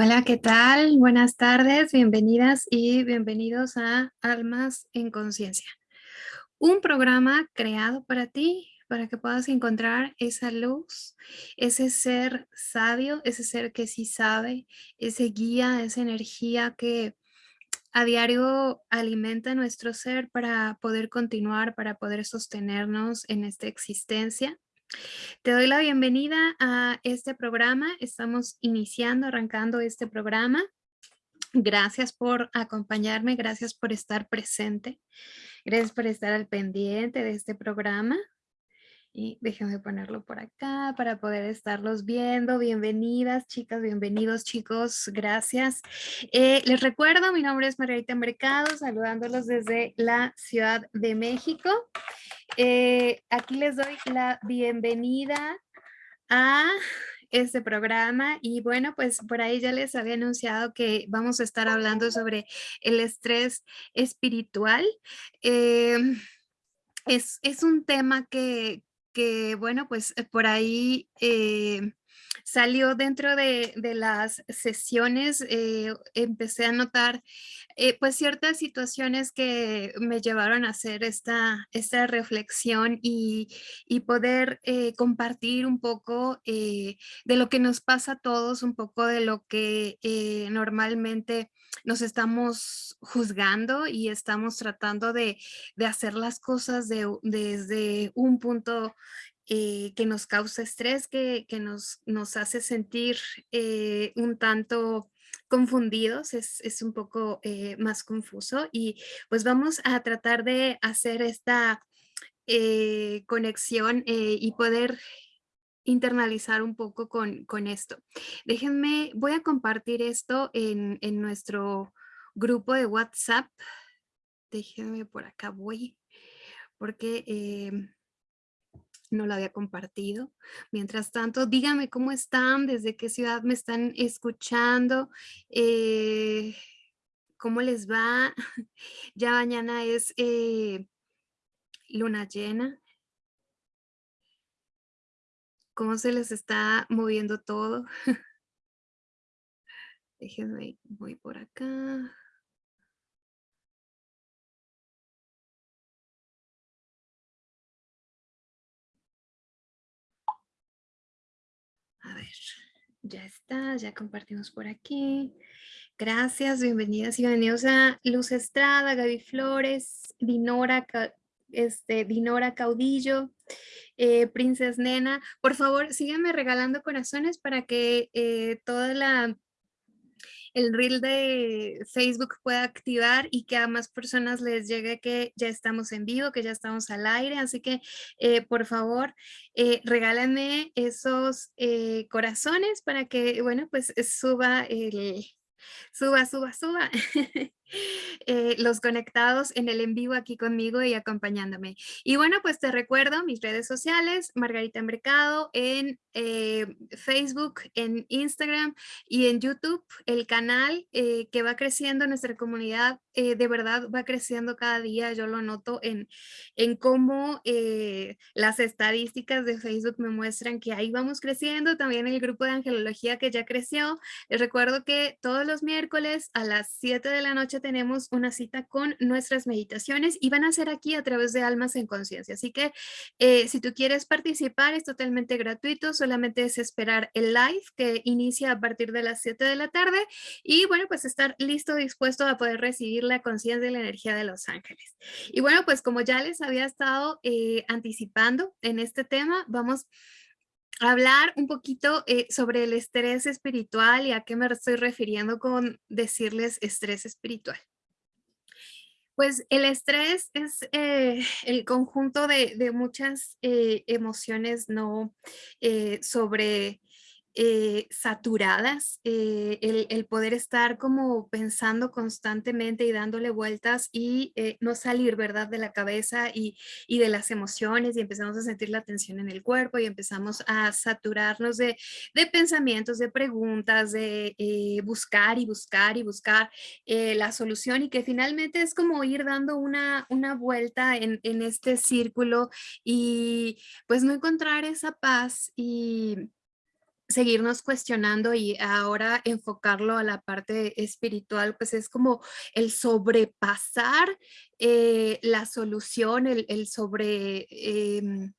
Hola, ¿qué tal? Buenas tardes, bienvenidas y bienvenidos a Almas en Conciencia. Un programa creado para ti, para que puedas encontrar esa luz, ese ser sabio, ese ser que sí sabe, ese guía, esa energía que a diario alimenta nuestro ser para poder continuar, para poder sostenernos en esta existencia. Te doy la bienvenida a este programa. Estamos iniciando, arrancando este programa. Gracias por acompañarme, gracias por estar presente, gracias por estar al pendiente de este programa. Y déjenme ponerlo por acá para poder estarlos viendo. Bienvenidas chicas, bienvenidos chicos, gracias. Eh, les recuerdo, mi nombre es Margarita Mercado, saludándolos desde la Ciudad de México. Eh, aquí les doy la bienvenida a este programa y bueno, pues por ahí ya les había anunciado que vamos a estar hablando sobre el estrés espiritual. Em, es, es, un tema que, que, bueno, pues por ahí eh, salió dentro de, de las sesiones, eh, empecé a notar eh, pues ciertas situaciones que me llevaron a hacer esta, esta reflexión y, y poder eh, compartir un poco de lo que nos pasa a todos, un poco de lo que normalmente nos estamos juzgando y estamos tratando de, de hacer las cosas de, desde un punto eh, que nos causa estrés, que, que nos, nos, hace sentir eh, un tanto confundidos, es, es un poco eh, más confuso y pues vamos a tratar de hacer esta conexión y poder internalizar un poco con, con, esto. Déjenme, voy a compartir esto en, en nuestro grupo de WhatsApp. Déjenme por acá voy, porque eh, no lo había compartido. Mientras tanto, díganme cómo están, desde qué ciudad me están escuchando, eh, cómo les va. Ya mañana es eh, luna llena. ¿Cómo se les está moviendo todo? Déjenme, voy por acá. A ver, ya está, ya compartimos por aquí. Gracias, bienvenidas y bienvenidos a Luz Estrada, Gaby Flores, Dinora, este, Dinora Caudillo, eh, Princess Nena. Por favor, síganme regalando corazones para que eh, toda la el reel de Facebook pueda activar y que a más personas les llegue que ya estamos en vivo, que ya estamos al aire. Así que, eh, por favor, eh, regálenme esos eh, corazones para que, bueno, pues suba el, suba, suba, suba. Eh, los conectados en el en vivo aquí conmigo y acompañándome. Y bueno, pues te recuerdo mis redes sociales, Margarita Mercado, en eh, Facebook, en Instagram y en YouTube, el canal eh, que va creciendo, nuestra comunidad de verdad va creciendo cada día, yo lo noto en, en cómo las estadísticas de Facebook me muestran que ahí vamos creciendo, también el grupo de angelología que ya creció, les recuerdo que todos los miércoles a las 7 de la noche tenemos una cita con nuestras meditaciones y van a ser aquí a través de Almas en Conciencia. Así que eh, si tú quieres participar es totalmente gratuito, solamente es esperar el live que inicia a partir de las 7 de la tarde y bueno, pues estar listo, dispuesto a poder recibir la conciencia de la energía de los ángeles. Y bueno, pues como ya les había estado eh, anticipando en este tema, vamos hablar un poquito eh, sobre el estrés espiritual y a qué me estoy refiriendo con decirles estrés espiritual. Pues el estrés es eh, el conjunto de, muchas eh, emociones no sobre eh, saturadas, eh, el, poder estar como pensando constantemente y dándole vueltas y eh, no salir, ¿verdad? De la cabeza y, de las emociones y empezamos a sentir la tensión en el cuerpo y empezamos a saturarnos de, de pensamientos, de preguntas, de buscar y buscar y buscar la solución y que finalmente es como ir dando una, una vuelta en, en este círculo y pues no encontrar esa paz y seguirnos cuestionando y ahora enfocarlo a la parte espiritual, pues es como el sobrepasar eh, la solución, el, el sobre... em,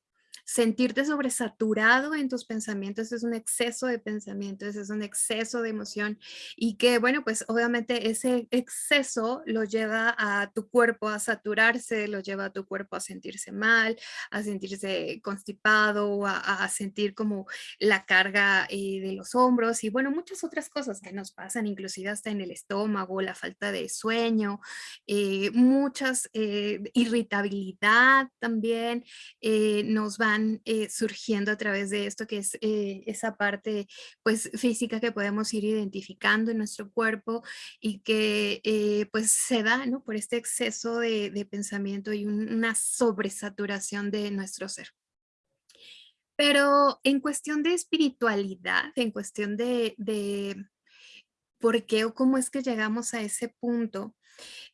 sentirte sobresaturado en tus pensamientos es un exceso de pensamientos, es un exceso de emoción y que bueno, pues obviamente ese exceso lo lleva a tu cuerpo a saturarse, lo lleva a tu cuerpo a sentirse mal, a sentirse constipado, a, a sentir como la carga eh, de los hombros y bueno, muchas otras cosas que nos pasan, inclusive hasta en el estómago, la falta de sueño, eh, muchas eh, irritabilidad también eh, nos van eh, surgiendo a través de esto, que es eh, esa parte pues física que podemos ir identificando en nuestro cuerpo y que eh, pues se da ¿no? por este exceso de, de pensamiento y una sobresaturación de nuestro ser. Pero en cuestión de espiritualidad, en cuestión de, de por qué o cómo es que llegamos a ese punto,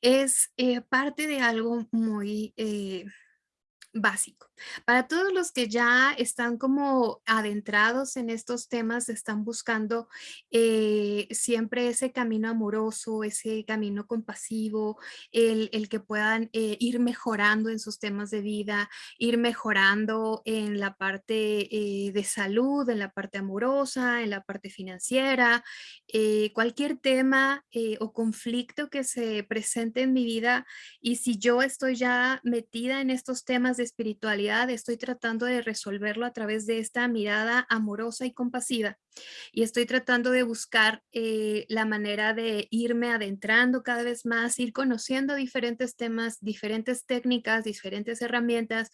es parte de algo muy básico. Para todos los que ya están como adentrados en estos temas, están buscando eh, siempre ese camino amoroso, ese camino compasivo, el, el que puedan eh, ir mejorando en sus temas de vida, ir mejorando en la parte eh, de salud, en la parte amorosa, en la parte financiera, cualquier tema o conflicto que se presente en mi vida y si yo estoy ya metida en estos temas de espiritualidad, estoy tratando de resolverlo a través de esta mirada amorosa y compasiva. Y estoy tratando de buscar eh, la manera de irme adentrando cada vez más, ir conociendo diferentes temas, diferentes técnicas, diferentes herramientas,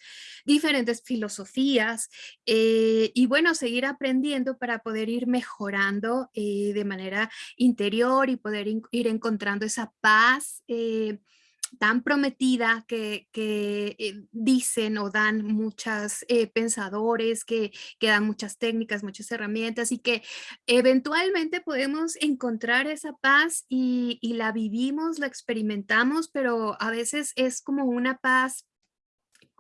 diferentes filosofías eh, y bueno, seguir aprendiendo para poder ir mejorando eh, de manera interior y poder ir encontrando esa paz tan prometida que, eh, dicen o dan muchos eh, pensadores, que, que, dan muchas técnicas, muchas herramientas y que eventualmente podemos encontrar esa paz y, y la vivimos, la experimentamos, pero a veces es como una paz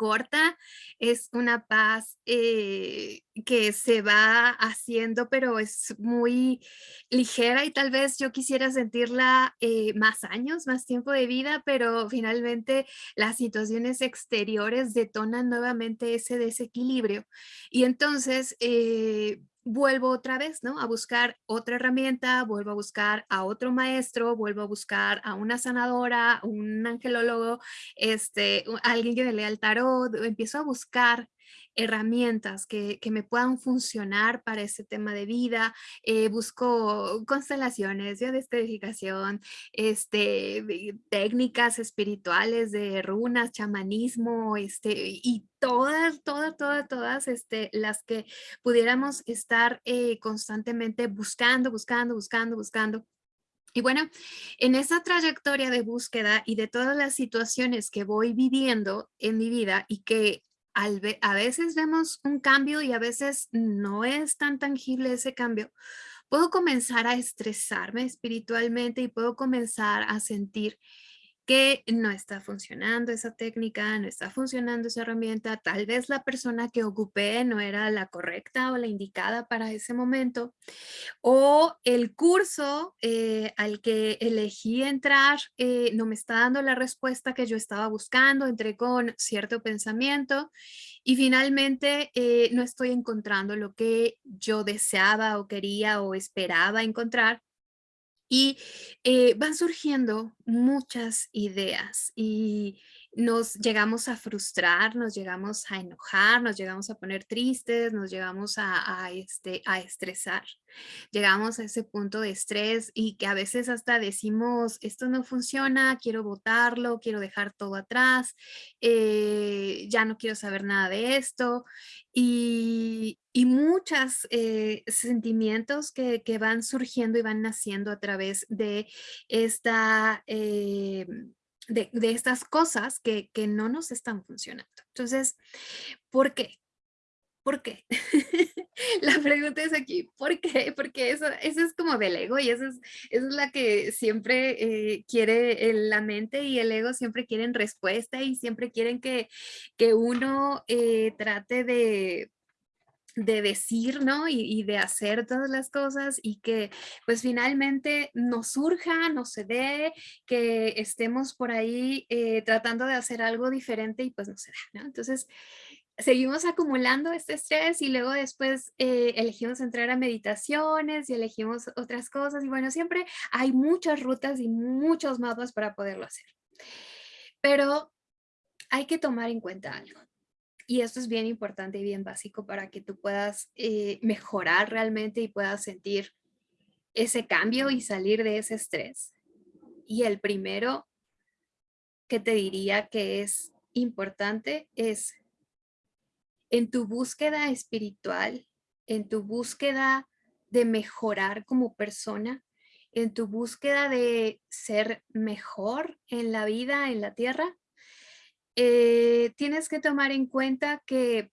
corta, es una paz eh, que se va haciendo, pero es muy ligera y tal vez yo quisiera sentirla eh, más años, más tiempo de vida, pero finalmente las situaciones exteriores detonan nuevamente ese desequilibrio. Y entonces, eh, vuelvo otra vez, ¿no? A buscar otra herramienta, vuelvo a buscar a otro maestro, vuelvo a buscar a una sanadora, un angelólogo, este, alguien que me lea el tarot, empiezo a buscar herramientas que, me puedan funcionar para ese tema de vida. Eh, busco constelaciones, de descodificación, este, técnicas espirituales de runas, chamanismo, este, y todas, todas, todas, todas este, las que pudiéramos estar eh, constantemente buscando, buscando, buscando, buscando. Y bueno, en esa trayectoria de búsqueda y de todas las situaciones que voy viviendo en mi vida y que a veces vemos un cambio y a veces no es tan tangible ese cambio, puedo comenzar a estresarme espiritualmente y puedo comenzar a sentir no está funcionando esa técnica, no está funcionando esa herramienta, tal vez la persona que ocupé no era la correcta o la indicada para ese momento, o el curso eh, al que elegí entrar eh, no me está dando la respuesta que yo estaba buscando, entré con cierto pensamiento y finalmente eh, no estoy encontrando lo que yo deseaba o quería o esperaba encontrar y eh, van surgiendo muchas ideas y nos llegamos a frustrar, nos llegamos a enojar, nos llegamos a poner tristes, nos llegamos a, este, a estresar. Llegamos a ese punto de estrés y que a veces hasta decimos, esto no funciona, quiero votarlo, quiero dejar todo atrás, eh, ya no quiero saber nada de esto. Y, y muchos eh, sentimientos que, que, van surgiendo y van naciendo a través de esta... Eh, de, estas cosas que, que no nos están funcionando. Entonces, ¿por qué? ¿Por qué? la pregunta es aquí, ¿por qué? Porque eso, eso es como del ego y eso es, eso es la que siempre eh, quiere la mente y el ego siempre quieren respuesta y siempre quieren que, que uno eh, trate de, de decir, ¿no? Y, de hacer todas las cosas y que pues finalmente nos surja, nos se dé, que estemos por ahí eh, tratando de hacer algo diferente y pues no se da, ¿no? Entonces seguimos acumulando este estrés y luego después eh, elegimos entrar a meditaciones y elegimos otras cosas y bueno, siempre hay muchas rutas y muchos mapas para poderlo hacer. Pero hay que tomar en cuenta algo. Y esto es bien importante y bien básico para que tú puedas eh, mejorar realmente y puedas sentir ese cambio y salir de ese estrés. Y el primero que te diría que es importante es en tu búsqueda espiritual, en tu búsqueda de mejorar como persona, en tu búsqueda de ser mejor en la vida, en la tierra, eh, tienes que tomar en cuenta que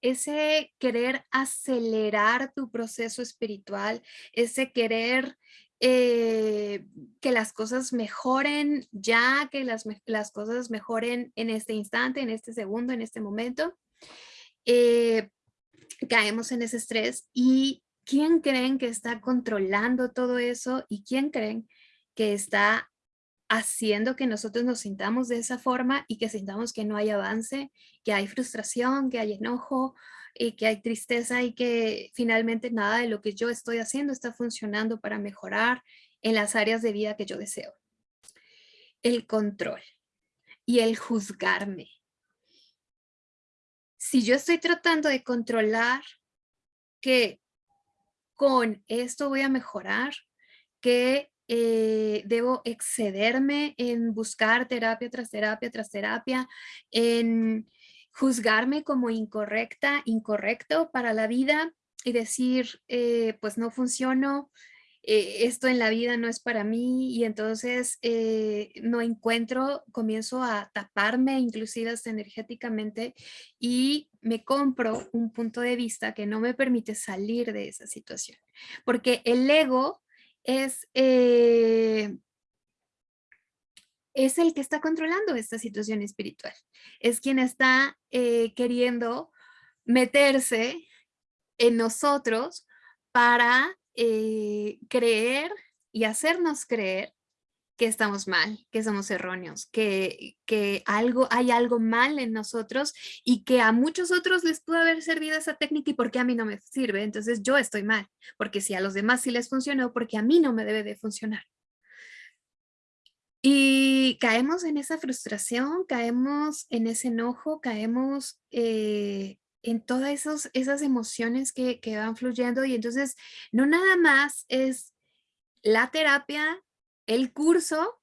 ese querer acelerar tu proceso espiritual, ese querer eh, que las cosas mejoren ya, que las, cosas mejoren en este instante, en este segundo, en este momento, eh, caemos en ese estrés. Y ¿quién creen que está controlando todo eso y quién creen que está haciendo que nosotros nos sintamos de esa forma y que sintamos que no hay avance, que hay frustración, que hay enojo, y que hay tristeza y que finalmente nada de lo que yo estoy haciendo está funcionando para mejorar en las áreas de vida que yo deseo. El control y el juzgarme. Si yo estoy tratando de controlar que con esto voy a mejorar, que eh, debo excederme en buscar terapia tras terapia tras terapia, en juzgarme como incorrecta, incorrecto para la vida y decir, eh, pues no funciono, eh, esto en la vida no es para mí y entonces no encuentro, comienzo a taparme inclusive hasta energéticamente y me compro un punto de vista que no me permite salir de esa situación. Porque el ego es, eh, es el que está controlando esta situación espiritual. Es quien está eh, queriendo meterse en nosotros para eh, creer y hacernos creer que estamos mal, que somos erróneos, que, que algo, hay algo mal en nosotros y que a muchos otros les pudo haber servido esa técnica y porque a mí no me sirve, entonces yo estoy mal, porque si a los demás sí les funcionó, porque a mí no me debe de funcionar. Y caemos en esa frustración, caemos en ese enojo, caemos eh, en todas esos, esas emociones que, que van fluyendo y entonces no nada más es la terapia el curso,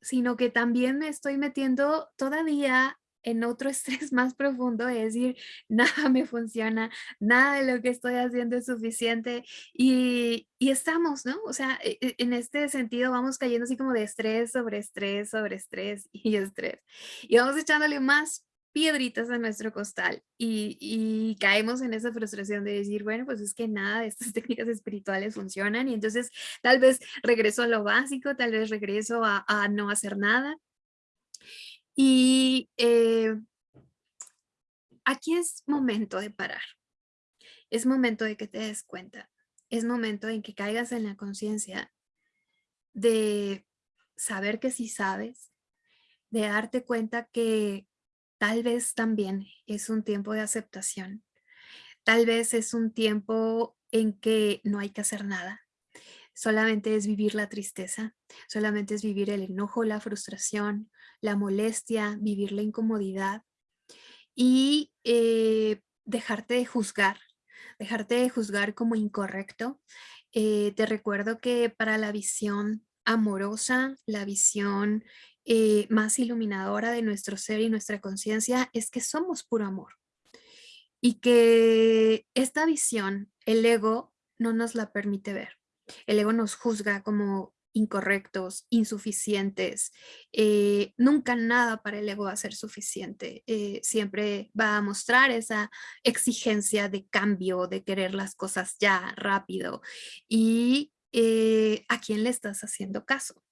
sino que también me estoy metiendo todavía en otro estrés más profundo, es decir, nada me funciona, nada de lo que estoy haciendo es suficiente y, y, estamos, ¿no? O sea, e, e, en este sentido vamos cayendo así como de estrés sobre estrés sobre estrés y estrés y vamos echándole más piedritas a nuestro costal y, caemos en esa frustración de decir, bueno, pues es que nada de estas técnicas espirituales funcionan y entonces tal vez regreso a lo básico, tal vez regreso a, no hacer nada. Y eh, aquí es momento de parar. Es momento de que te des cuenta. Es momento en que caigas en la conciencia de saber que sí sabes, de darte cuenta que Tal vez también es un tiempo de aceptación. Tal vez es un tiempo en que no hay que hacer nada. Solamente es vivir la tristeza, solamente es vivir el enojo, la frustración, la molestia, vivir la incomodidad y eh, dejarte de juzgar, dejarte de juzgar como incorrecto. Eh, te recuerdo que para la visión amorosa, la visión eh, más iluminadora de nuestro ser y nuestra conciencia es que somos puro amor. Y que esta visión, el ego, no nos la permite ver. El ego nos juzga como incorrectos, insuficientes. Eh, nunca nada para el ego va a ser suficiente. Eh, siempre va a mostrar esa exigencia de cambio, de querer las cosas ya, rápido. ¿Y a quién le estás haciendo caso?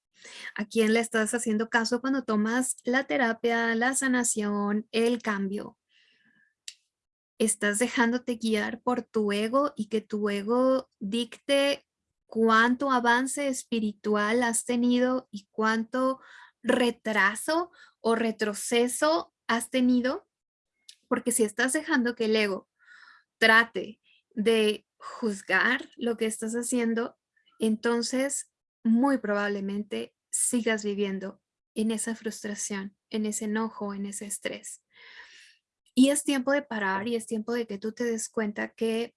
¿A quién le estás haciendo caso cuando tomas la terapia, la sanación, el cambio? estás dejándote guiar por tu ego y que tu ego dicte cuánto avance espiritual has tenido y cuánto retraso o retroceso has tenido, porque si estás dejando que el ego trate de juzgar lo que estás haciendo, entonces muy probablemente sigas viviendo en esa frustración, en ese enojo, en ese estrés. Y es tiempo de parar y es tiempo de que tú te des cuenta que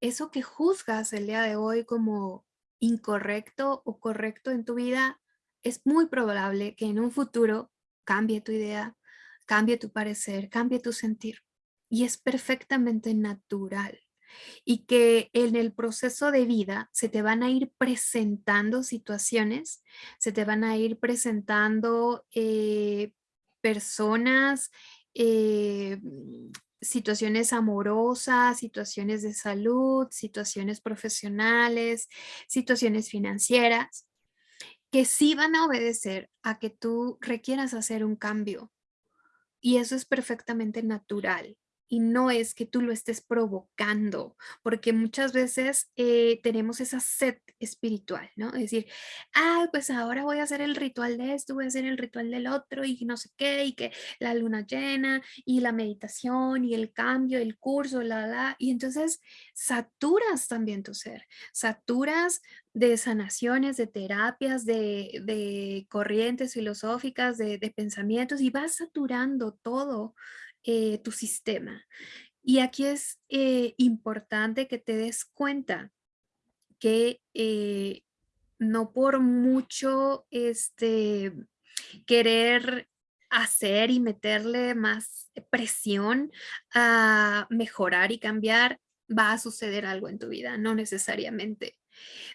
eso que juzgas el día de hoy como incorrecto o correcto en tu vida, es muy probable que en un futuro cambie tu idea, cambie tu parecer, cambie tu sentir. Y es perfectamente natural. Y que en el proceso de vida se te van a ir presentando situaciones, se te van a ir presentando eh, personas, eh, situaciones amorosas, situaciones de salud, situaciones profesionales, situaciones financieras, que sí van a obedecer a que tú requieras hacer un cambio. Y eso es perfectamente natural y no es que tú lo estés provocando, porque muchas veces eh, tenemos esa sed espiritual, ¿no? Es decir, ah, pues ahora voy a hacer el ritual de esto, voy a hacer el ritual del otro y no sé qué, y que la luna llena y la meditación y el cambio, el curso, la, la, y entonces saturas también tu ser, saturas de sanaciones, de terapias, de, de corrientes filosóficas, de, de pensamientos y vas saturando todo eh, tu sistema. Y aquí es eh, importante que te des cuenta que eh, no por mucho este, querer hacer y meterle más presión a mejorar y cambiar, va a suceder algo en tu vida, no necesariamente.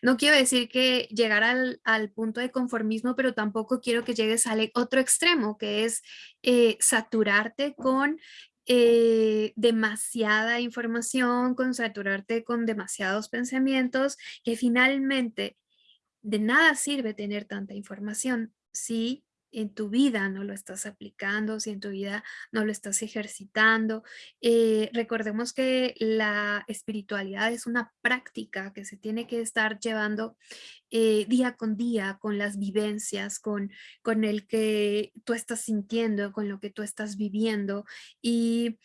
No quiero decir que llegar al, punto de conformismo, pero tampoco quiero que llegues al otro extremo, que es eh, saturarte con eh, demasiada información, con saturarte con demasiados pensamientos, que finalmente de nada sirve tener tanta información si en tu vida no lo estás aplicando, si en tu vida no lo estás ejercitando. Eh, recordemos que la espiritualidad es una práctica que se tiene que estar llevando eh, día con día, con las vivencias, con, con el que tú estás sintiendo, con lo que tú estás viviendo y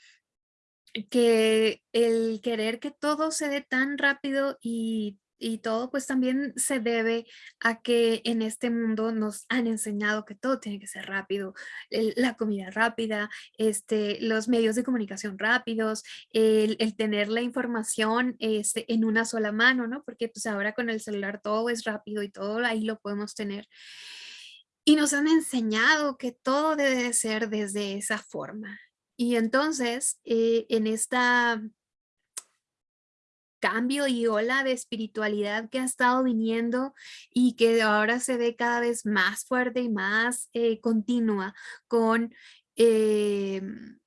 que el querer que todo se dé tan rápido y y todo pues también se debe a que en este mundo nos han enseñado que todo tiene que ser rápido, la comida rápida, este, los medios de comunicación rápidos, el, tener la información este, en una sola mano, ¿no? Porque pues ahora con el celular todo es rápido y todo ahí lo podemos tener. Y nos han enseñado que todo debe ser desde esa forma. Y entonces, eh, en esta cambio y ola de espiritualidad que ha estado viniendo y que ahora se ve cada vez más fuerte y más eh, continua con em,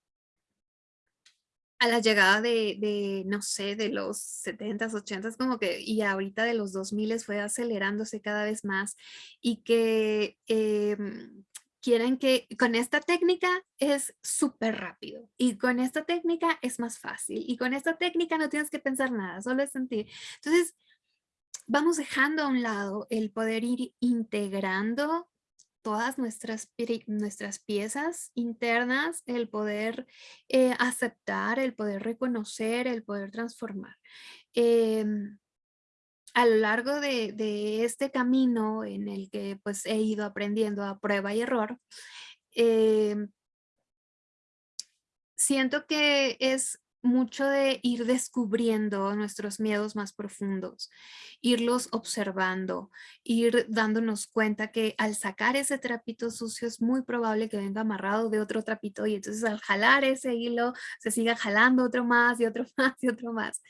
a la llegada de, no sé, de los 70s, 80s, como que, y ahorita de los 2000 fue acelerándose cada vez más y que em, quieren que con esta técnica es súper rápido y con esta técnica es más fácil y con esta técnica no tienes que pensar nada, solo es sentir. Entonces, vamos dejando a un lado el poder ir integrando todas nuestras, nuestras piezas internas, el poder eh, aceptar, el poder reconocer, el poder transformar. Em, a lo largo de, este camino en el que pues he ido aprendiendo a prueba y error, em, siento que es mucho de ir descubriendo nuestros miedos más profundos, irlos observando, ir dándonos cuenta que al sacar ese trapito sucio es muy probable que venga amarrado de otro trapito y entonces al jalar ese hilo se siga jalando otro más y otro más y otro más.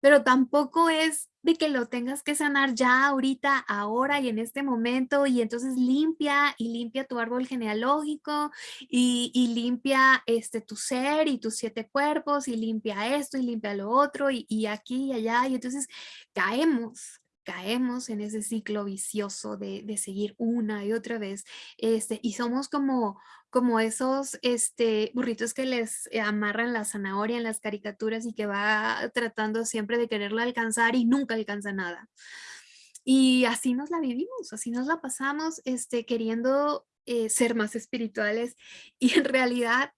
Pero tampoco es de que lo tengas que sanar ya ahorita, ahora y en este momento y entonces limpia y limpia tu árbol genealógico y, limpia este, tu ser y tus siete cuerpos y limpia esto y limpia lo otro y, y aquí y allá y entonces caemos, caemos en ese ciclo vicioso de, de, seguir una y otra vez, este, y somos como, como esos este, burritos que les amarran la zanahoria en las caricaturas y que va tratando siempre de quererla alcanzar y nunca alcanza nada. Y así nos la vivimos, así nos la pasamos este, queriendo eh, ser más espirituales y en realidad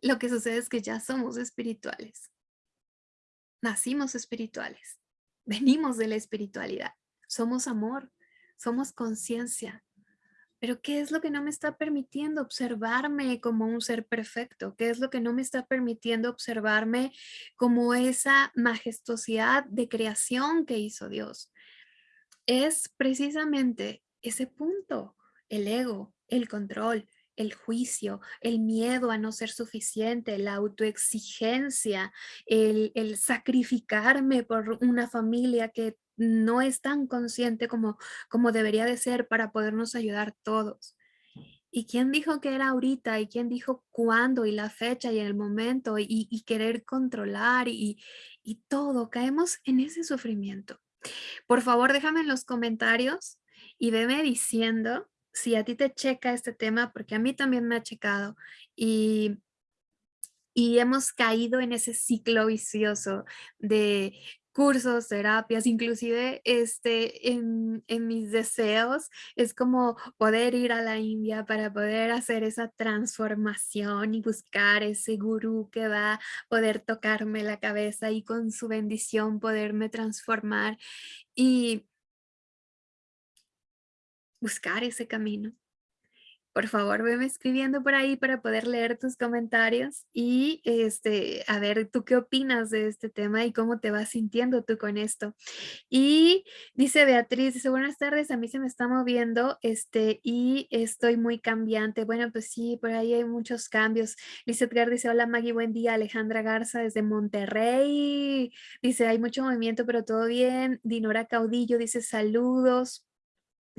lo que sucede es que ya somos espirituales. Nacimos espirituales, venimos de la espiritualidad, somos amor, somos conciencia. Pero ¿qué es lo que no me está permitiendo observarme como un ser perfecto? ¿Qué es lo que no me está permitiendo observarme como esa majestuosidad de creación que hizo Dios? Es precisamente ese punto, el ego, el control, el juicio, el miedo a no ser suficiente, la autoexigencia, el, el, sacrificarme por una familia que no es tan consciente como, como debería de ser para podernos ayudar todos. ¿Y quién dijo que era ahorita? ¿Y quién dijo cuándo? Y la fecha y el momento y, querer controlar y, y todo. Caemos en ese sufrimiento. Por favor, déjame en los comentarios y veme diciendo si a ti te checa este tema, porque a mí también me ha checado y, y hemos caído en ese ciclo vicioso de cursos, terapias, inclusive este, en, en, mis deseos es como poder ir a la India para poder hacer esa transformación y buscar ese gurú que va a poder tocarme la cabeza y con su bendición poderme transformar. Y buscar ese camino. Por favor, veme escribiendo por ahí para poder leer tus comentarios y este, a ver tú qué opinas de este tema y cómo te vas sintiendo tú con esto. Y dice Beatriz, dice, buenas tardes, a mí se me está moviendo este, y estoy muy cambiante. Bueno, pues sí, por ahí hay muchos cambios. Liz Edgar dice, hola Maggie, buen día. Alejandra Garza desde Monterrey. Dice, hay mucho movimiento, pero todo bien. Dinora Caudillo dice, saludos.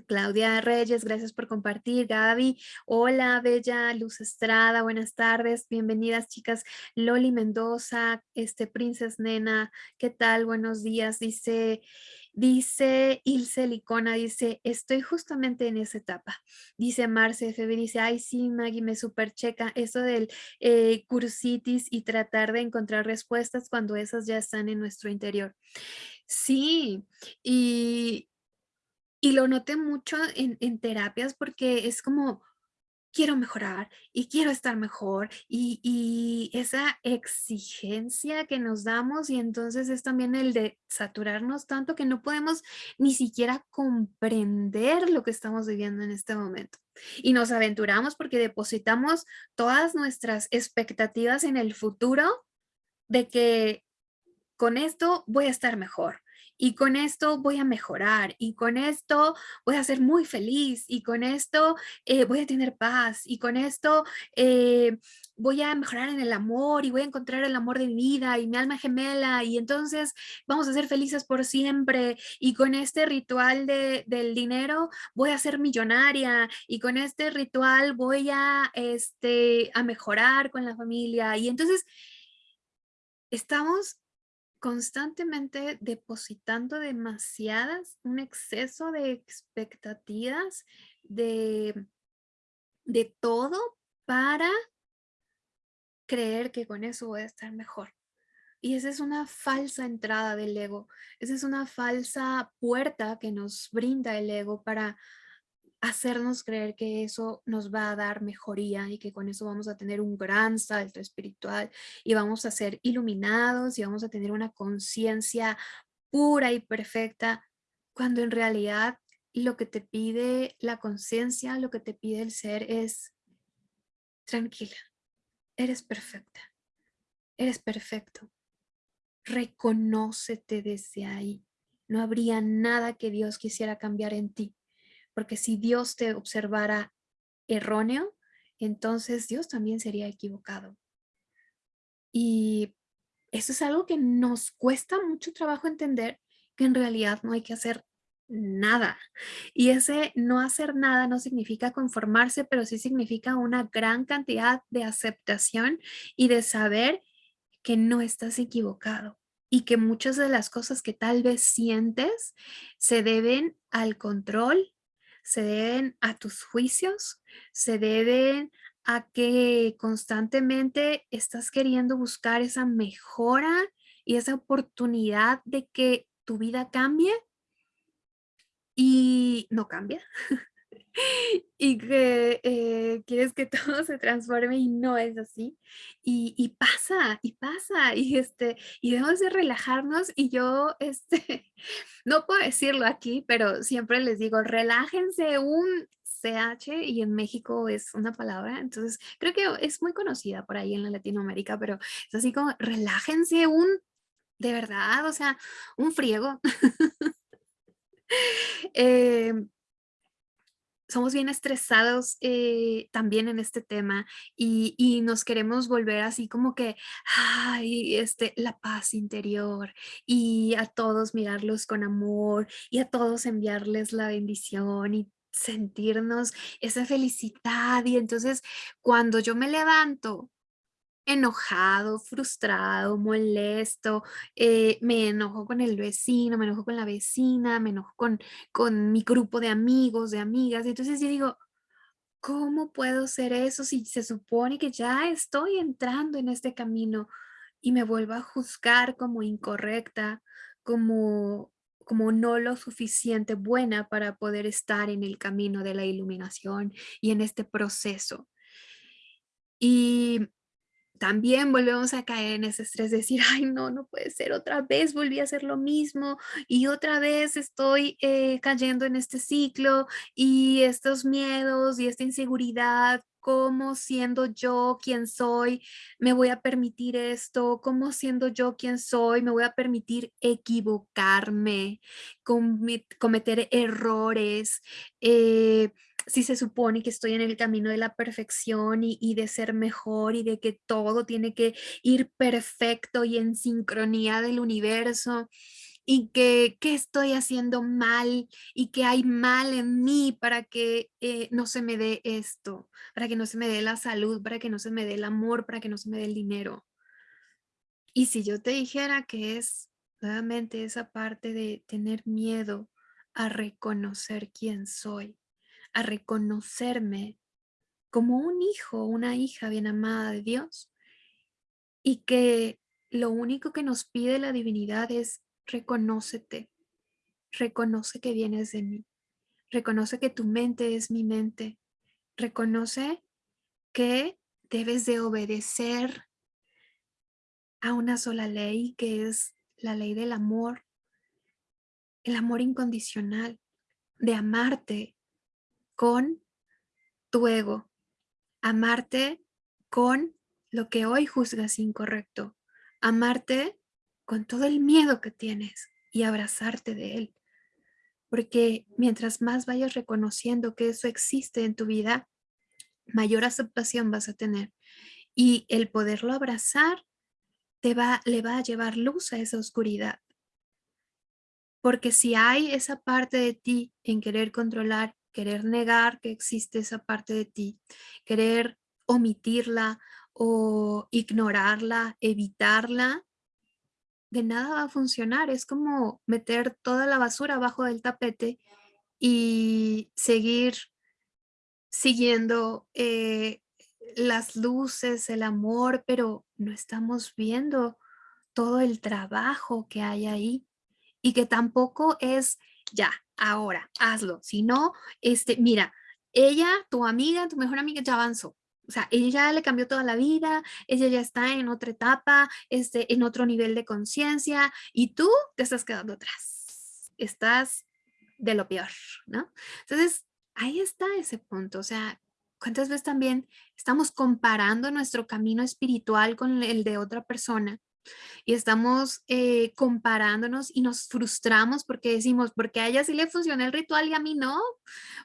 Claudia Reyes, gracias por compartir. Gaby, hola, Bella, Luz Estrada, buenas tardes, bienvenidas chicas. Loli Mendoza, este Princess Nena, ¿qué tal? Buenos días. Dice, dice Ilse Licona, dice, estoy justamente en esa etapa. Dice Marce FB, dice, ay sí, Maggie, me super checa eso del eh, cursitis y tratar de encontrar respuestas cuando esas ya están en nuestro interior. Sí, y, y lo noté mucho en, terapias porque es como, quiero mejorar y quiero estar mejor y, y, esa exigencia que nos damos y entonces es también el de saturarnos tanto que no podemos ni siquiera comprender lo que estamos viviendo en este momento. Y nos aventuramos porque depositamos todas nuestras expectativas en el futuro de que con esto voy a estar mejor y con esto voy a mejorar y con esto voy a ser muy feliz y con esto eh, voy a tener paz y con esto eh, voy a mejorar en el amor y voy a encontrar el amor de vida y mi alma gemela y entonces vamos a ser felices por siempre. Y con este ritual de, del dinero voy a ser millonaria y con este ritual voy a, este, a mejorar con la familia. Y entonces estamos constantemente depositando demasiadas, un exceso de expectativas de, de todo para creer que con eso voy a estar mejor. Y esa es una falsa entrada del ego, esa es una falsa puerta que nos brinda el ego para hacernos creer que eso nos va a dar mejoría y que con eso vamos a tener un gran salto espiritual y vamos a ser iluminados y vamos a tener una conciencia pura y perfecta, cuando en realidad lo que te pide la conciencia, lo que te pide el ser es tranquila, eres perfecta, eres perfecto, reconócete desde ahí. No habría nada que Dios quisiera cambiar en ti porque si Dios te observara erróneo, entonces Dios también sería equivocado. Y eso es algo que nos cuesta mucho trabajo entender, que en realidad no hay que hacer nada. Y ese no hacer nada no significa conformarse, pero sí significa una gran cantidad de aceptación y de saber que no estás equivocado, y que muchas de las cosas que tal vez sientes se deben al control, se deben a tus juicios, se deben a que constantemente estás queriendo buscar esa mejora y esa oportunidad de que tu vida cambie y no cambia. Y que, eh, quieres que todo se transforme y no es así. Y y pasa, y pasa, y, este, y debemos de relajarnos y yo, este, no puedo decirlo aquí, pero siempre les digo: "Relájense un CH", y en México es una palabra, entonces creo que es muy conocida por ahí en la Latinoamérica, pero es así como: "Relájense un", de verdad, o sea, un friego. Em somos bien estresados, eh, también en este tema, y y nos queremos volver así como que, ay, este, la paz interior, y a todos mirarlos con amor, y a todos enviarles la bendición, y sentirnos esa felicidad. Y entonces, cuando yo me levanto enojado, frustrado, molesto, eh, me enojo con el vecino, me enojo con la vecina, me enojo con con mi grupo de amigos, de amigas. Y entonces yo digo: "¿Cómo puedo ser eso si se supone que ya estoy entrando en este camino?". Y me vuelvo a juzgar como incorrecta, como como no lo suficiente buena para poder estar en el camino de la iluminación y en este proceso. Y también volvemos a caer en ese estrés de decir: "Ay no, no puede ser, otra vez volví a hacer lo mismo, y otra vez estoy, eh, cayendo en este ciclo, y estos miedos, y esta inseguridad, ¿cómo siendo yo quien soy, me voy a permitir esto? ¿Cómo siendo yo quien soy, me voy a permitir equivocarme, comet cometer errores? Eh, si se supone que estoy en el camino de la perfección, y de ser mejor, y de que todo tiene que ir perfecto y en sincronía del universo, y que, ¿qué estoy haciendo mal? ¿Y qué hay mal en mí para que, eh, no se me dé esto? Para que no se me dé la salud, para que no se me dé el amor, para que no se me dé el dinero. Y si yo te dijera que es nuevamente esa parte de tener miedo a reconocer quién soy, a reconocerme como un hijo, una hija bien amada de Dios, y que lo único que nos pide la divinidad es reconócete, reconoce que vienes de mí, reconoce que tu mente es mi mente, reconoce que debes de obedecer a una sola ley, que es la ley del amor. El amor incondicional, de amarte con tu ego, amarte con lo que hoy juzgas incorrecto, amarte con todo el miedo que tienes y abrazarte de él. Porque mientras más vayas reconociendo que eso existe en tu vida, mayor aceptación vas a tener. Y el poderlo abrazar te va le va a llevar luz a esa oscuridad. Porque si hay esa parte de ti en querer controlar, querer negar que existe esa parte de ti, querer omitirla o ignorarla, evitarla, de nada va a funcionar. Es como meter toda la basura abajo del tapete y seguir siguiendo, eh, las luces, el amor, pero no estamos viendo todo el trabajo que hay ahí. Y que tampoco es ya, ahora, hazlo. Si no, este, mira, ella, tu amiga, tu mejor amiga ya avanzó. O sea, ella le cambió toda la vida, ella ya está en otra etapa, este, en otro nivel de conciencia, y tú te estás quedando atrás. Estás de lo peor, ¿no? Entonces, ahí está ese punto. O sea, ¿cuántas veces también estamos comparando nuestro camino espiritual con el de otra persona? Y estamos, eh, comparándonos y nos frustramos porque decimos: "¿Por qué a ella sí le funciona el ritual y a mí no?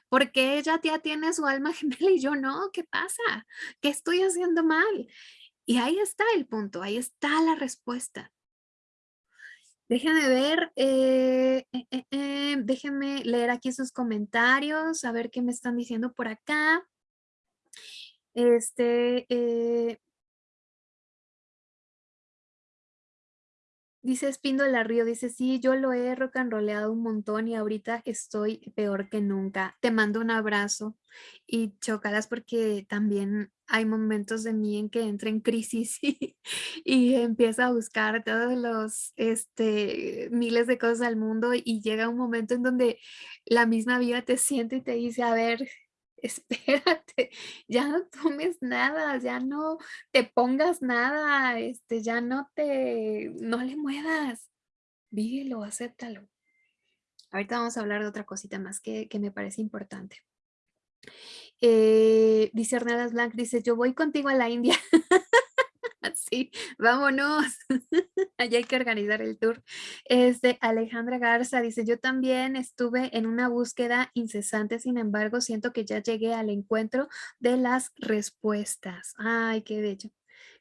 ¿Por qué ella ya tiene su alma gemela y yo no? ¿Qué pasa? ¿Qué estoy haciendo mal?". Y ahí está el punto, ahí está la respuesta. Déjenme ver, eh, eh, déjenme leer aquí sus comentarios, a ver qué me están diciendo por acá. Este, Dice Espíndola Río, dice, sí, yo lo he rock and rollado un montón y ahorita estoy peor que nunca. Te mando un abrazo y chocadas porque también hay momentos de mí en que entra en crisis y, y empieza a buscar todos los este, miles de cosas al mundo y llega un momento en donde la misma vida te siente y te dice, a ver, espérate, ya no tomes nada, ya no te pongas nada, este, ya no te, no le muevas, vívelo, acéptalo. Ahorita vamos a hablar de otra cosita más que, que me parece importante. Eh, dice Hernández Blanc, dice, yo voy contigo a la India. Sí, vámonos. Allá hay que organizar el tour. Este, Alejandra Garza dice, yo también estuve en una búsqueda incesante, sin embargo, siento que ya llegué al encuentro de las respuestas. Ay, qué bello.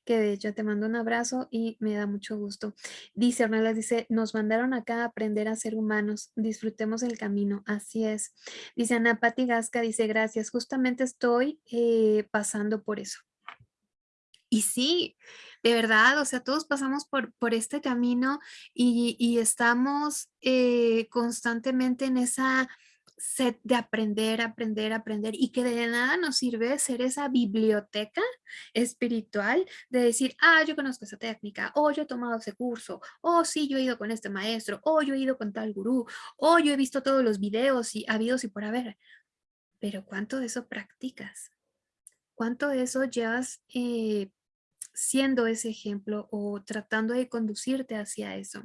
Qué bello, te mando un abrazo y me da mucho gusto. Dice Ornelas, dice, nos mandaron acá a aprender a ser humanos, disfrutemos el camino, así es. Dice Ana Pati Gasca, dice, gracias, justamente estoy eh, pasando por eso. Y sí, de verdad, o sea, todos pasamos por, por este camino y, estamos eh, constantemente en esa sed de aprender, aprender, aprender y que de nada nos sirve ser esa biblioteca espiritual de decir, ah, yo conozco esa técnica, o yo he tomado ese curso, o sí, yo he ido con este maestro, o yo he ido con tal gurú, o yo he visto todos los videos y habidos y por haber. Pero ¿cuánto de eso practicas? ¿Cuánto de eso llevas eh, siendo ese ejemplo o tratando de conducirte hacia eso.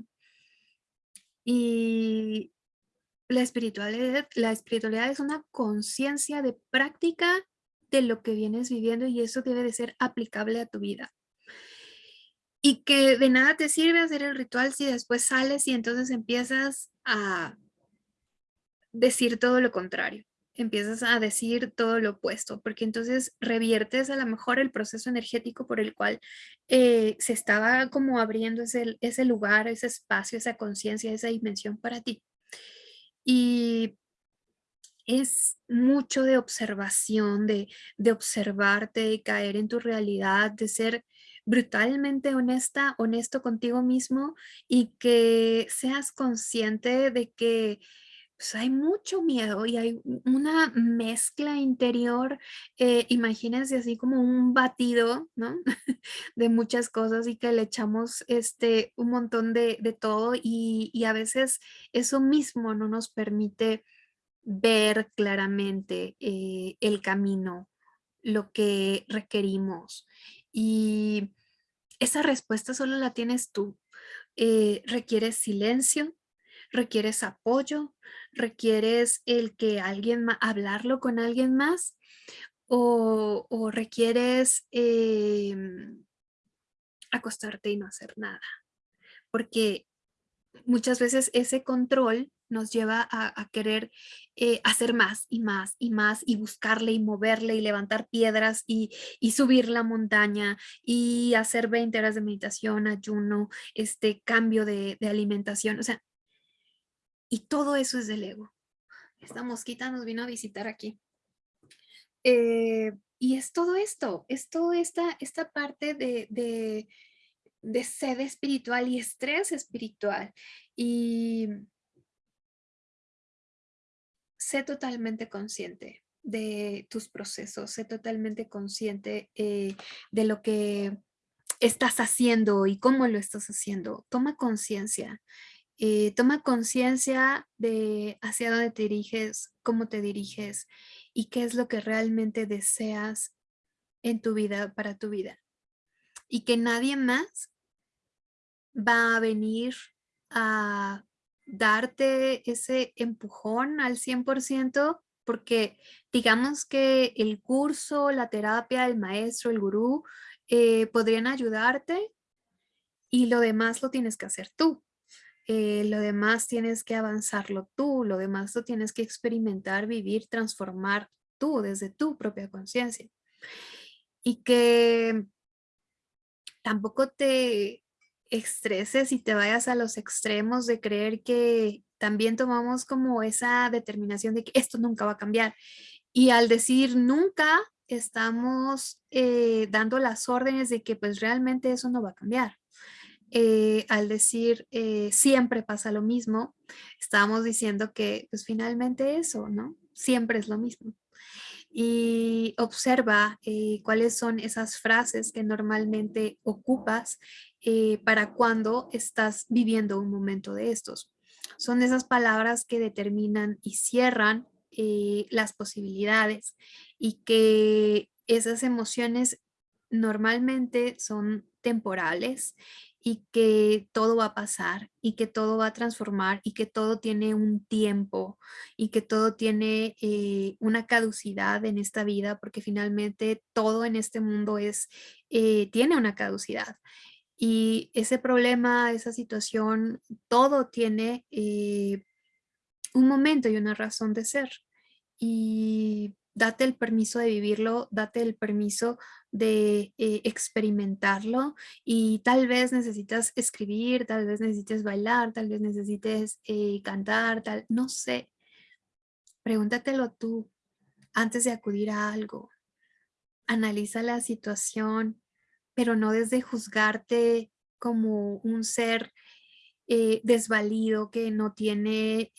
Y la espiritualidad, la espiritualidad es una conciencia de práctica de lo que vienes viviendo y eso debe de ser aplicable a tu vida. Y que de nada te sirve hacer el ritual si después sales y entonces empiezas a decir todo lo contrario empiezas a decir todo lo opuesto, porque entonces reviertes a lo mejor el proceso energético por el cual eh, se estaba como abriendo ese, lugar, ese espacio, esa conciencia, esa dimensión para ti. Y es mucho de observación, de, de observarte, de caer en tu realidad, de ser brutalmente honesta, honesto contigo mismo y que seas consciente de que pues hay mucho miedo y hay una mezcla interior, eh, imagínense así como un batido, ¿no? de muchas cosas y que le echamos este, un montón de, todo y, y, a veces eso mismo no nos permite ver claramente eh, el camino, lo que requerimos. Y esa respuesta solo la tienes tú. Eh, requiere silencio, requieres apoyo, requieres el que alguien, hablarlo con alguien más o, requieres em, acostarte y no hacer nada. Porque muchas veces ese control nos lleva a, querer eh, hacer más y más y más y buscarle y moverle y levantar piedras y, subir la montaña y hacer 20 horas de meditación, ayuno, este cambio de, de alimentación. O sea, y todo eso es del ego. Esta mosquita nos vino a visitar aquí. Eh, y es todo esto, es toda esta, esta parte de, de, de sed espiritual y estrés espiritual. Y sé totalmente consciente de tus procesos, sé totalmente consciente eh, de lo que estás haciendo y cómo lo estás haciendo. Toma conciencia eh, toma conciencia de hacia dónde te diriges, cómo te diriges y qué es lo que realmente deseas en tu vida, para tu vida. Y que nadie más va a venir a darte ese empujón al 100% porque digamos que el curso, la terapia, el maestro, el gurú eh, podrían ayudarte y lo demás lo tienes que hacer tú. Eh, lo demás tienes que avanzarlo tú, lo demás lo tienes que experimentar, vivir, transformar tú desde tu propia conciencia. Y que tampoco te estreses y te vayas a los extremos de creer que también tomamos como esa determinación de que esto nunca va a cambiar. Y al decir nunca, estamos eh, dando las órdenes de que pues realmente eso no va a cambiar eh, al decir eh, siempre pasa lo mismo, estábamos diciendo que pues finalmente eso, ¿no? Siempre es lo mismo. Y observa eh, cuáles son esas frases que normalmente ocupas para cuando estás viviendo un momento de estos. Son esas palabras que determinan y cierran las posibilidades y que esas emociones normalmente son temporales y que todo va a pasar y que todo va a transformar y que todo tiene un tiempo y que todo tiene eh, una caducidad en esta vida porque finalmente todo en este mundo es, eh, tiene una caducidad. Y ese problema, esa situación, todo tiene eh, un momento y una razón de ser. Y date el permiso de vivirlo, date el permiso de eh, experimentarlo y tal vez necesitas escribir, tal vez necesites bailar, tal vez necesites eh, cantar, tal, no sé. Pregúntatelo tú antes de acudir a algo. Analiza la situación, pero no desde juzgarte como un ser eh, desvalido que no tiene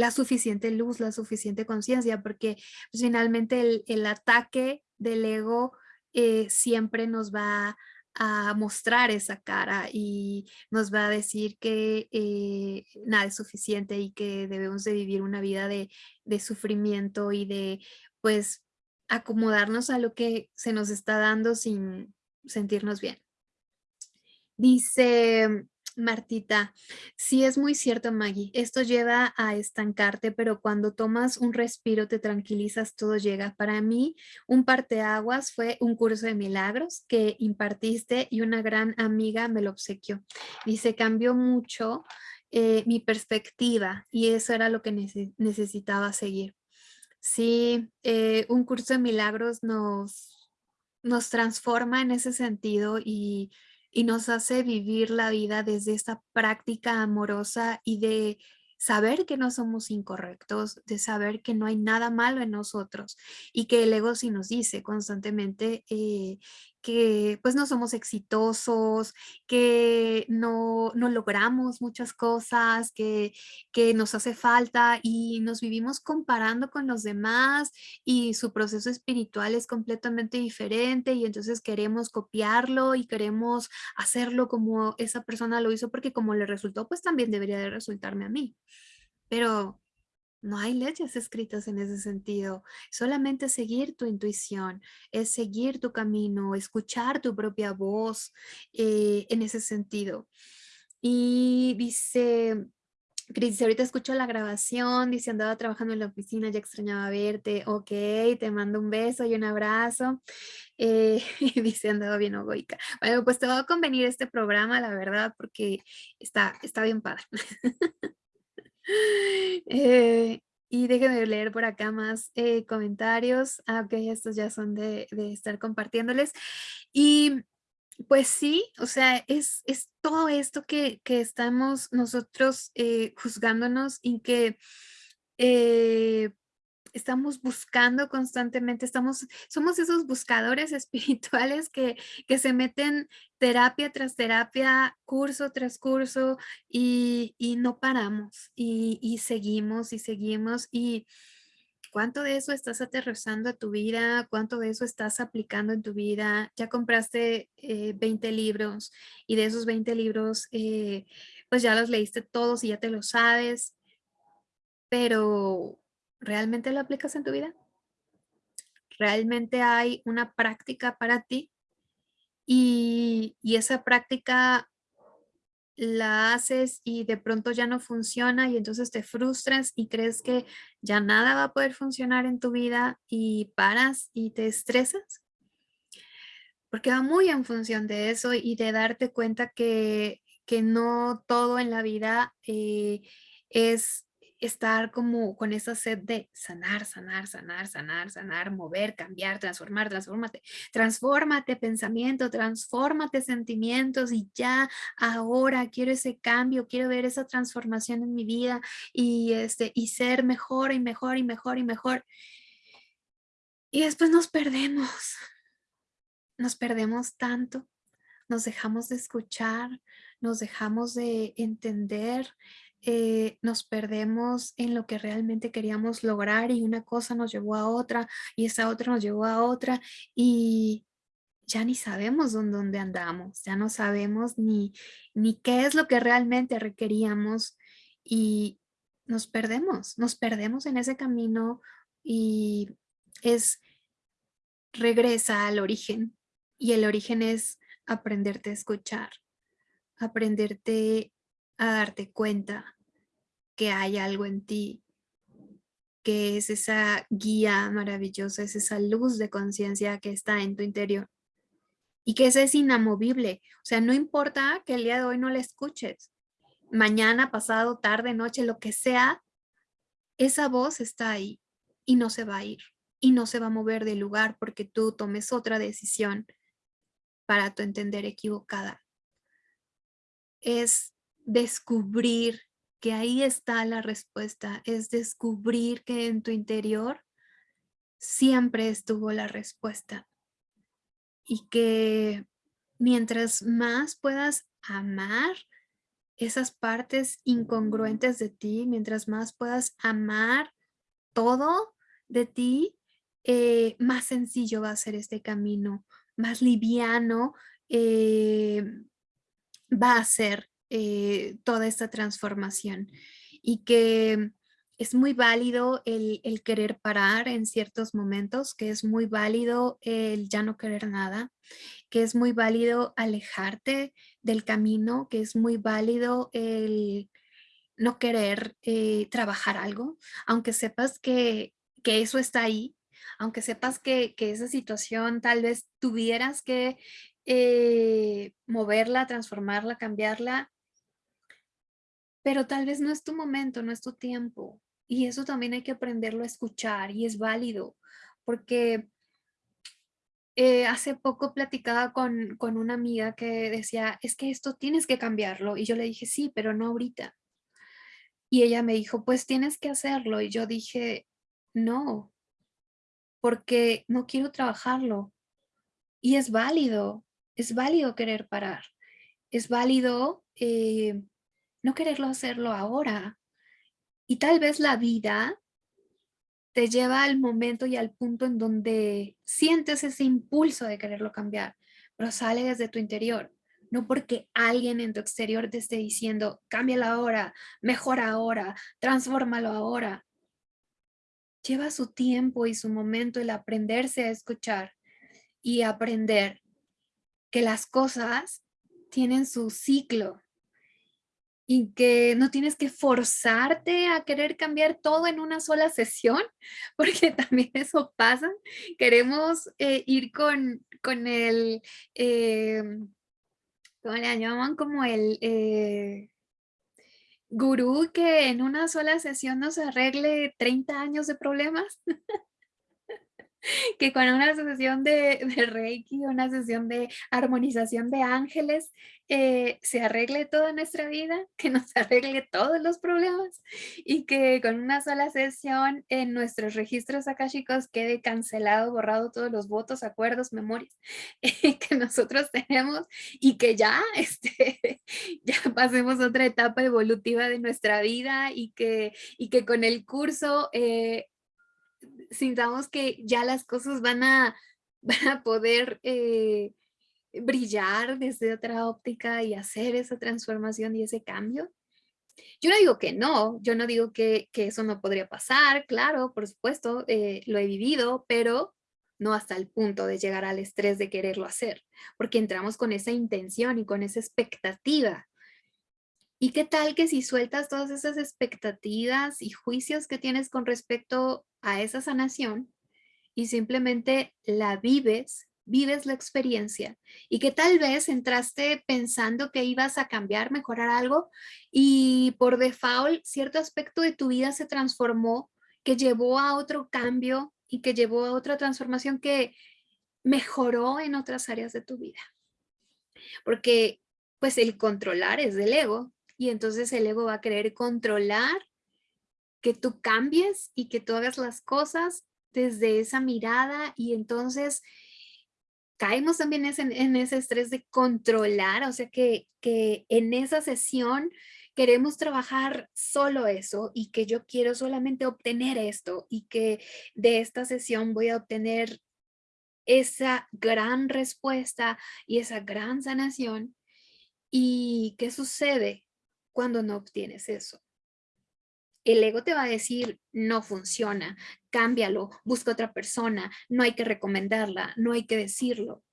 la suficiente luz, la suficiente conciencia, porque pues, finalmente el, ataque del ego eh, siempre nos va a mostrar esa cara y nos va a decir que eh, nada es suficiente y que debemos de vivir una vida de, de sufrimiento y de pues acomodarnos a lo que se nos está dando sin sentirnos bien. Dice Martita, sí es muy cierto Maggie, esto lleva a estancarte, pero cuando tomas un respiro te tranquilizas, todo llega. Para mí, un parteaguas fue un curso de milagros que impartiste y una gran amiga me lo obsequió. Se cambió mucho eh, mi perspectiva y eso era lo que necesitaba seguir. Sí, eh, un curso de milagros nos, nos transforma en ese sentido y y nos hace vivir la vida desde esta práctica amorosa y de saber que no somos incorrectos, de saber que no hay nada malo en nosotros y que el ego sí nos dice constantemente eh, que pues no somos exitosos, que no, no logramos muchas cosas, que, que, nos hace falta y nos vivimos comparando con los demás y su proceso espiritual es completamente diferente y entonces queremos copiarlo y queremos hacerlo como esa persona lo hizo porque como le resultó pues también debería de resultarme a mí. Pero no hay leyes escritas en ese sentido, solamente seguir tu intuición, es seguir tu camino, escuchar tu propia voz eh, en ese sentido. Y dice, Cris, ahorita escucho la grabación, dice andaba trabajando en la oficina, ya extrañaba verte, ok, te mando un beso y un abrazo. Eh, dice andaba bien ogoica. Bueno, pues te va a convenir este programa, la verdad, porque está, está bien padre. Eh, y déjenme leer por acá más eh, comentarios. Ah, ok, estos ya son de, estar compartiéndoles. Y pues sí, o sea, es, es todo esto que, estamos nosotros eh, juzgándonos y que estamos buscando constantemente, estamos, somos esos buscadores espirituales que, que se meten terapia tras terapia, curso tras curso y, y no paramos y, y, seguimos y seguimos y cuánto de eso estás aterrizando a tu vida, cuánto de eso estás aplicando en tu vida, ya compraste 20 eh, libros y de esos 20 libros eh, pues ya los leíste todos y ya te lo sabes, pero ¿realmente lo aplicas en tu vida? ¿Realmente hay una práctica para ti? Y, esa práctica la haces y de pronto ya no funciona y entonces te frustras y crees que ya nada va a poder funcionar en tu vida y paras y te estresas. Porque va muy en función de eso y de darte cuenta que, no todo en la vida eh, es estar como con esa sed de sanar, sanar, sanar, sanar, sanar, mover, cambiar, transformar, transfórmate, transfórmate pensamiento, transfórmate sentimientos y ya ahora quiero ese cambio, quiero ver esa transformación en mi vida y, este, y ser mejor y mejor y mejor y mejor. Y después nos perdemos, nos perdemos tanto nos dejamos de escuchar, nos dejamos de entender, eh, nos perdemos en lo que realmente queríamos lograr y una cosa nos llevó a otra y esa otra nos llevó a otra y ya ni sabemos dónde, andamos, ya no sabemos ni, ni qué es lo que realmente requeríamos y nos perdemos, nos perdemos en ese camino y es regresa al origen y el origen es aprenderte a escuchar, aprenderte a darte cuenta que hay algo en ti, que es esa guía maravillosa, es esa luz de conciencia que está en tu interior y que ese es inamovible. O sea, no importa que el día de hoy no la escuches, mañana, pasado, tarde, noche, lo que sea, esa voz está ahí y no se va a ir y no se va a mover del lugar porque tú tomes otra decisión para tu entender equivocada. Es descubrir que ahí está la respuesta, es descubrir que en tu interior siempre estuvo la respuesta. Y que mientras más puedas amar esas partes incongruentes de ti, mientras más puedas amar todo de ti, eh, más sencillo va a ser este camino, más liviano eh, va a ser eh, toda esta transformación. Y que es muy válido el, el, querer parar en ciertos momentos, que es muy válido el ya no querer nada, que es muy válido alejarte del camino, que es muy válido el no querer trabajar algo, aunque sepas que, que eso está ahí, aunque sepas que, esa situación tal vez tuvieras que eh, moverla, transformarla, cambiarla, pero tal vez no es tu momento, no es tu tiempo. Y eso también hay que aprenderlo a escuchar y es válido, porque eh, hace poco platicaba con, con una amiga que decía, es que esto tienes que cambiarlo. Y yo le dije, sí, pero no ahorita. Y ella me dijo, pues tienes que hacerlo. Y yo dije, no, porque no quiero trabajarlo. Y es válido, es válido querer parar. Es válido eh, no quererlo hacerlo ahora. Y tal vez la vida te lleva al momento y al punto en donde sientes ese impulso de quererlo cambiar, pero sale desde tu interior. No porque alguien en tu exterior te esté diciendo, cámbialo ahora, mejora ahora, transfórmalo ahora lleva su tiempo y su momento el aprenderse a escuchar y aprender que las cosas tienen su ciclo y que no tienes que forzarte a querer cambiar todo en una sola sesión, porque también eso pasa. Queremos eh, ir con, con el, eh, ¿cómo le llaman? Como el, eh, gurú que en una sola sesión nos arregle 30 años de problemas. que con una sesión de, de, Reiki, una sesión de armonización de ángeles, eh, se arregle toda nuestra vida, que nos arregle todos los problemas y que con una sola sesión en nuestros registros akashicos quede cancelado, borrado todos los votos, acuerdos, memorias que nosotros tenemos y que ya, este, ya pasemos otra etapa evolutiva de nuestra vida y que, y que con el curso eh, sintamos que ya las cosas van a, van a poder eh, brillar desde otra óptica y hacer esa transformación y ese cambio. Yo no digo que no, yo no digo que, eso no podría pasar, claro, por supuesto, eh, lo he vivido, pero no hasta el punto de llegar al estrés de quererlo hacer, porque entramos con esa intención y con esa expectativa. ¿Y qué tal que si sueltas todas esas expectativas y juicios que tienes con respecto a esa sanación y simplemente la vives vives la experiencia y que tal vez entraste pensando que ibas a cambiar, mejorar algo y por default cierto aspecto de tu vida se transformó, que llevó a otro cambio y que llevó a otra transformación que mejoró en otras áreas de tu vida. Porque pues el controlar es del ego y entonces el ego va a querer controlar que tú cambies y que tú hagas las cosas desde esa mirada y entonces caemos también en, ese estrés de controlar, o sea que, que en esa sesión queremos trabajar solo eso y que yo quiero solamente obtener esto y que de esta sesión voy a obtener esa gran respuesta y esa gran sanación. ¿Y qué sucede cuando no obtienes eso? El ego te va a decir, no funciona, cámbialo, busca otra persona, no hay que recomendarla, no hay que decirlo.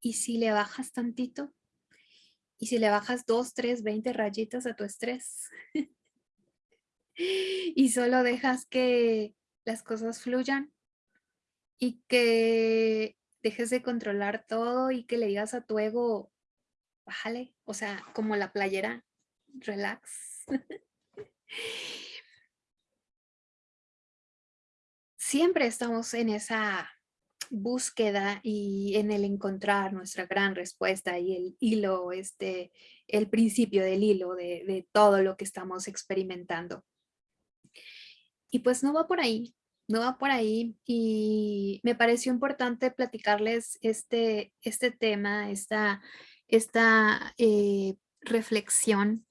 ¿Y si le bajas tantito? ¿Y si le bajas dos, tres, veinte rayitas a tu estrés? y solo dejas que las cosas fluyan y que dejes de controlar todo y que le digas a tu ego, bájale, o sea, como la playera, relax. Siempre estamos en esa búsqueda y en el encontrar nuestra gran respuesta y el hilo, este, el principio del hilo de, de todo lo que estamos experimentando. Y pues no va por ahí, no va por ahí y me pareció importante platicarles este, este tema, esta, esta eh, reflexión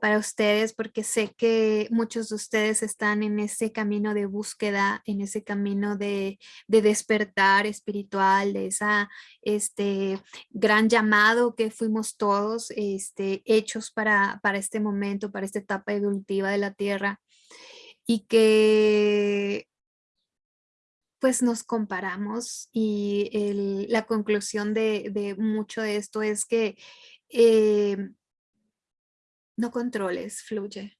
para ustedes porque sé que muchos de ustedes están en ese camino de búsqueda, en ese camino de, despertar espiritual, de esa este gran llamado que fuimos todos este, hechos para, para este momento, para esta etapa evolutiva de la Tierra y que pues nos comparamos y la conclusión de, mucho de esto es que em, no controles, fluye,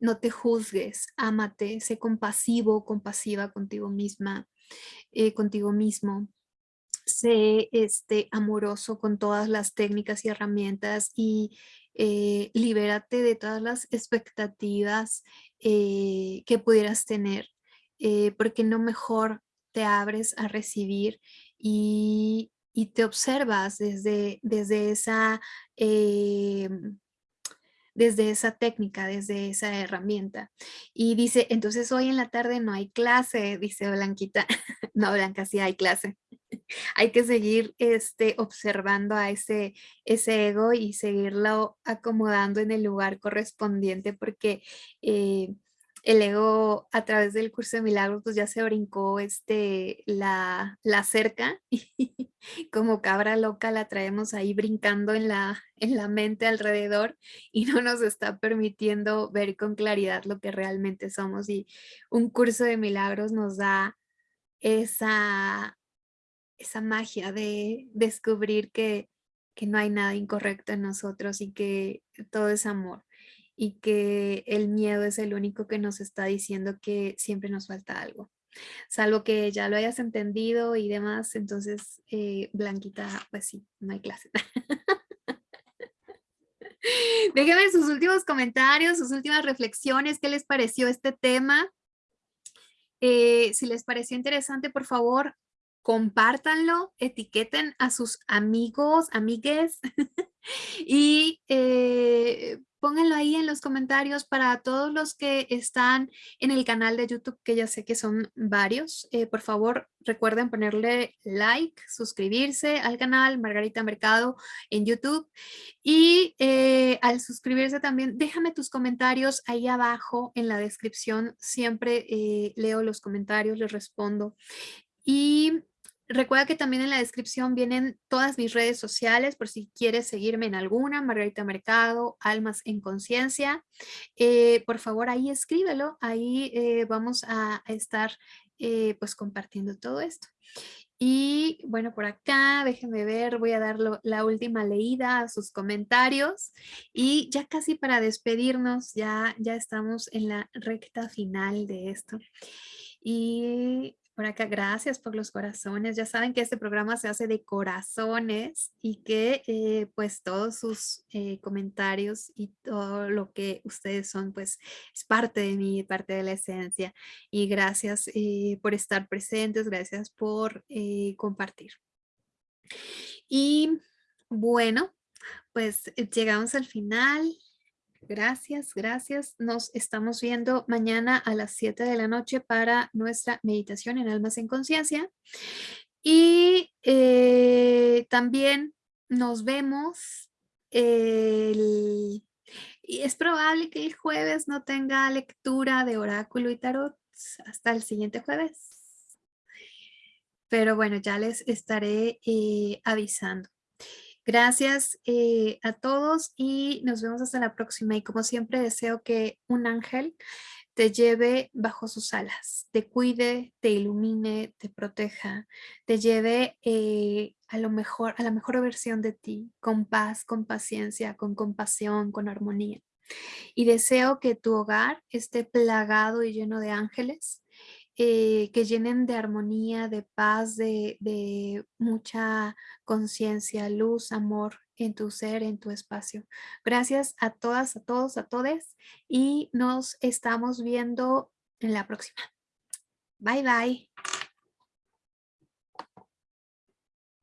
no te juzgues, ámate, sé compasivo, compasiva contigo misma, eh, contigo mismo. Sé este, amoroso con todas las técnicas y herramientas y eh, libérate de todas las expectativas eh, que pudieras tener, porque no mejor te abres a recibir y, te observas desde, desde esa em, desde esa técnica, desde esa herramienta. Y dice, entonces hoy en la tarde no hay clase, dice Blanquita. no, Blanca, sí hay clase. hay que seguir este, observando a ese, ese ego y seguirlo acomodando en el lugar correspondiente porque eh, el ego a través del curso de milagros pues ya se brincó este, la, la cerca y como cabra loca la traemos ahí brincando en la, en la mente alrededor y no nos está permitiendo ver con claridad lo que realmente somos y un curso de milagros nos da esa, esa magia de descubrir que, que no hay nada incorrecto en nosotros y que todo es amor y que el miedo es el único que nos está diciendo que siempre nos falta algo. Salvo que ya lo hayas entendido y demás, entonces eh, Blanquita, pues sí, no hay clase. Déjenme sus últimos comentarios, sus últimas reflexiones, qué les pareció este tema. Eh, si les pareció interesante, por favor, compártanlo, etiqueten a sus amigos, amigues y eh, pónganlo ahí en los comentarios para todos los que están en el canal de YouTube, que ya sé que son varios. Eh, por favor, recuerden ponerle like, suscribirse al canal Margarita Mercado en YouTube. Y eh, al suscribirse también, déjame tus comentarios ahí abajo en la descripción. Siempre eh, leo los comentarios, les respondo. Y Recuerda que también en la descripción vienen todas mis redes sociales por si quieres seguirme en alguna, Margarita Mercado, Almas en Conciencia. Eh, por favor, ahí escríbelo, ahí eh, vamos a estar eh, pues compartiendo todo esto. Y bueno, por acá, déjenme ver, voy a dar la última leída a sus comentarios. Y ya casi para despedirnos, ya, ya estamos en la recta final de esto. Y por acá, gracias por los corazones. Ya saben que este programa se hace de corazones y que eh, pues todos sus eh, comentarios y todo lo que ustedes son pues es parte de mí, parte de la esencia. Y gracias eh, por estar presentes, gracias por compartir. Y bueno, pues llegamos al final Gracias, gracias. Nos estamos viendo mañana a las 7 de la noche para nuestra meditación en Almas en Conciencia. Y eh, también nos vemos. Y es probable que el jueves no tenga lectura de oráculo y tarot hasta el siguiente jueves. Pero bueno, ya les estaré eh, avisando. Gracias eh, a todos y nos vemos hasta la próxima. Y como siempre deseo que un ángel te lleve bajo sus alas, te cuide, te ilumine, te proteja, te lleve eh, a lo mejor, a la mejor versión de ti, con paz, con paciencia, con compasión, con armonía. Y deseo que tu hogar esté plagado y lleno de ángeles eh, que llenen de armonía, de paz, de, mucha conciencia, luz, amor en tu ser, en tu espacio. Gracias a todas, a todos, a todes y nos estamos viendo en la próxima. Bye, bye.